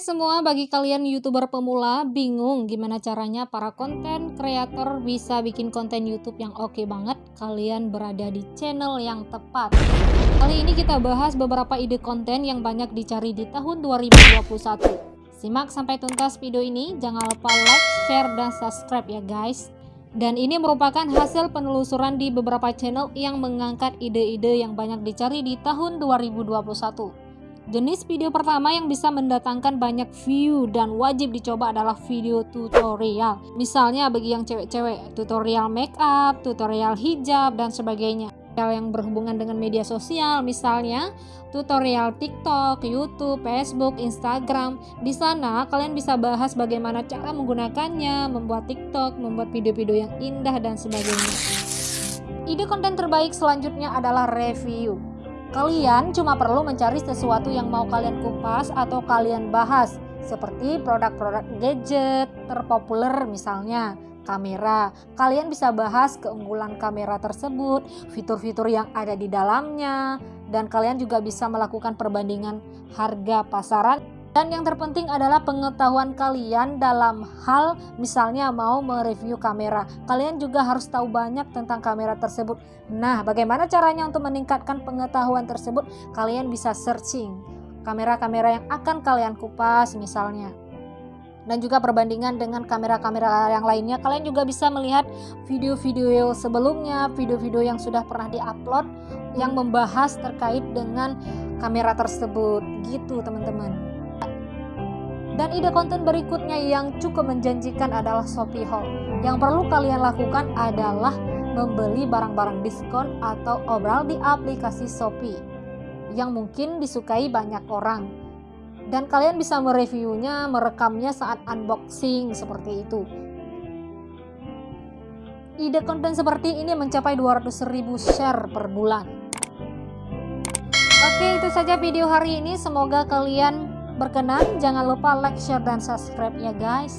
Semua, bagi kalian youtuber pemula bingung gimana caranya para konten kreator bisa bikin konten YouTube yang oke banget, kalian berada di channel yang tepat. Kali ini kita bahas beberapa ide konten yang banyak dicari di tahun 2021. Simak sampai tuntas video ini, jangan lupa like, share, dan subscribe ya guys. Dan ini merupakan hasil penelusuran di beberapa channel yang mengangkat ide-ide yang banyak dicari di tahun 2021. Jenis video pertama yang bisa mendatangkan banyak view dan wajib dicoba adalah video tutorial. Misalnya bagi yang cewek-cewek, tutorial makeup, tutorial hijab, dan sebagainya. Yang berhubungan dengan media sosial, misalnya tutorial TikTok, YouTube, Facebook, Instagram. Di sana kalian bisa bahas bagaimana cara menggunakannya, membuat TikTok, membuat video-video yang indah, dan sebagainya. Ide konten terbaik selanjutnya adalah review. Kalian cuma perlu mencari sesuatu yang mau kalian kupas atau kalian bahas, seperti produk-produk gadget terpopuler misalnya kamera. Kalian bisa bahas keunggulan kamera tersebut, fitur-fitur yang ada di dalamnya, dan kalian juga bisa melakukan perbandingan harga pasaran dan yang terpenting adalah pengetahuan kalian dalam hal misalnya mau mereview kamera. Kalian juga harus tahu banyak tentang kamera tersebut. Nah, bagaimana caranya untuk meningkatkan pengetahuan tersebut? Kalian bisa searching kamera-kamera yang akan kalian kupas misalnya. Dan juga perbandingan dengan kamera-kamera yang lainnya. Kalian juga bisa melihat video-video sebelumnya, video-video yang sudah pernah diupload yang membahas terkait dengan kamera tersebut. Gitu, teman-teman. Dan ide konten berikutnya yang cukup menjanjikan adalah Shopee Haul. Yang perlu kalian lakukan adalah membeli barang-barang diskon atau obral di aplikasi Shopee yang mungkin disukai banyak orang. Dan kalian bisa mereviewnya, merekamnya saat unboxing seperti itu. Ide konten seperti ini mencapai 200.000 share per bulan. Oke, itu saja video hari ini. Semoga kalian berkenan. Jangan lupa like share dan subscribe ya guys